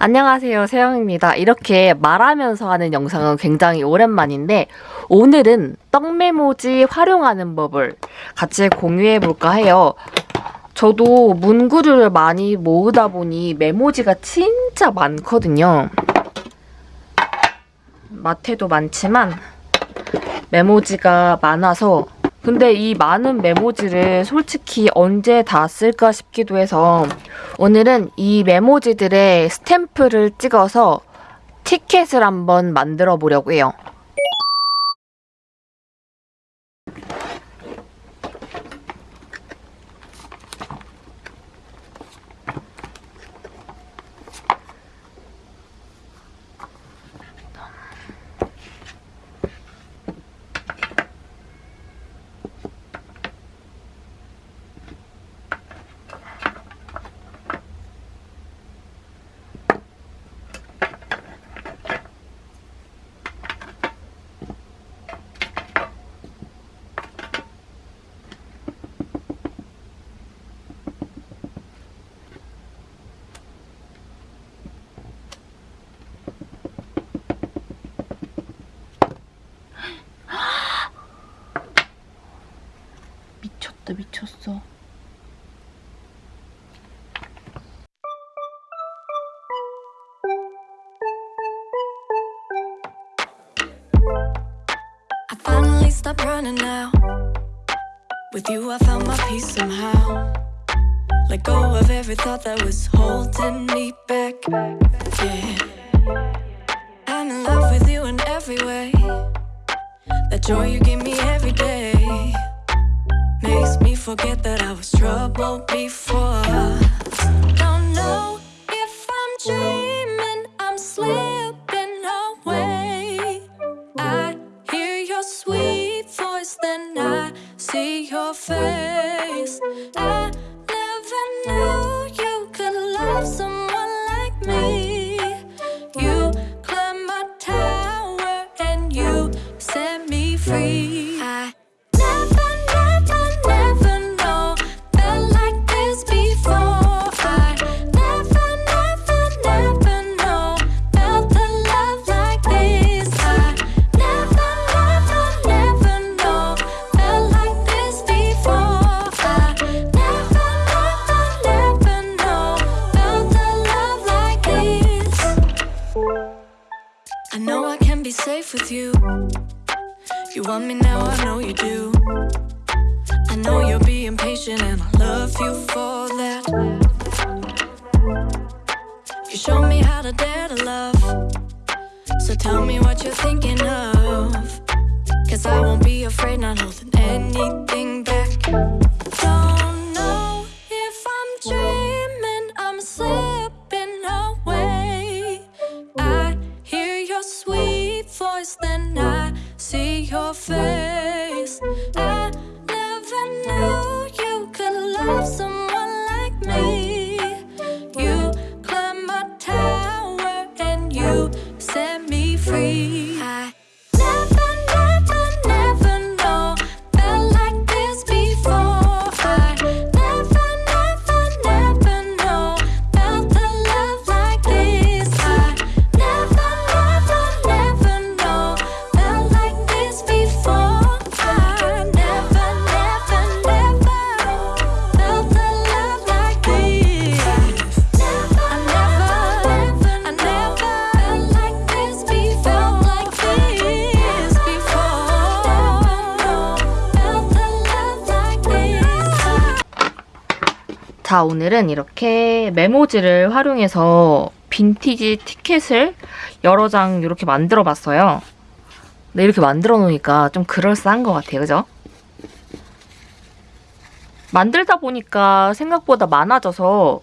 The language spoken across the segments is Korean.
안녕하세요 세영입니다. 이렇게 말하면서 하는 영상은 굉장히 오랜만인데 오늘은 떡메모지 활용하는 법을 같이 공유해 볼까 해요. 저도 문구류를 많이 모으다 보니 메모지가 진짜 많거든요. 마트에도 많지만 메모지가 많아서 근데 이 많은 메모지를 솔직히 언제 다 쓸까 싶기도 해서 오늘은 이 메모지들의 스탬프를 찍어서 티켓을 한번 만들어 보려고 해요. 미쳤다 미쳤어. I finally stopped running now. With you, I found my peace somehow. Let go of every thought that was holding me back. Yeah. I'm in love with you in every way. That joy you give me every day makes me forget that I was troubled before. Don't know if I'm dreaming, I'm slipping away. I hear your sweet voice, then I see your face. I I know I can be safe with you. You want me now, I know you do. I know you're being patient, and I love you for that. You show me how to dare to love. So tell me what you're thinking of. Cause I won't be afraid, not holding anything back. fail. 자 오늘은 이렇게 메모지를 활용해서 빈티지 티켓을 여러 장 이렇게 만들어 봤어요. 근데 이렇게 만들어 놓으니까 좀 그럴싸한 것 같아요. 그죠? 만들다 보니까 생각보다 많아져서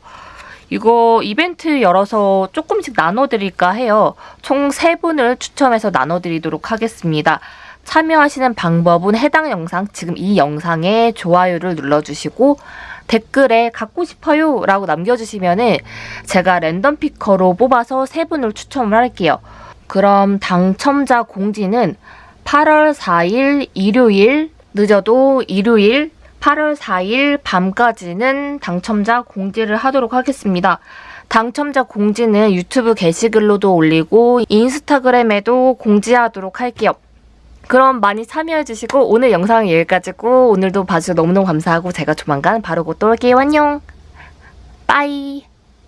이거 이벤트 열어서 조금씩 나눠드릴까 해요. 총 3분을 추첨해서 나눠드리도록 하겠습니다. 참여하시는 방법은 해당 영상, 지금 이 영상에 좋아요를 눌러주시고 댓글에 갖고 싶어요 라고 남겨주시면 제가 랜덤 피커로 뽑아서 3분을 추첨을 할게요. 그럼 당첨자 공지는 8월 4일 일요일 늦어도 일요일 8월 4일 밤까지는 당첨자 공지를 하도록 하겠습니다. 당첨자 공지는 유튜브 게시글로도 올리고 인스타그램에도 공지하도록 할게요. 그럼 많이 참여해주시고 오늘 영상은 여기까지고 오늘도 봐주셔서 너무너무 감사하고 제가 조만간 바로 곧또 올게요. 안녕. 빠이.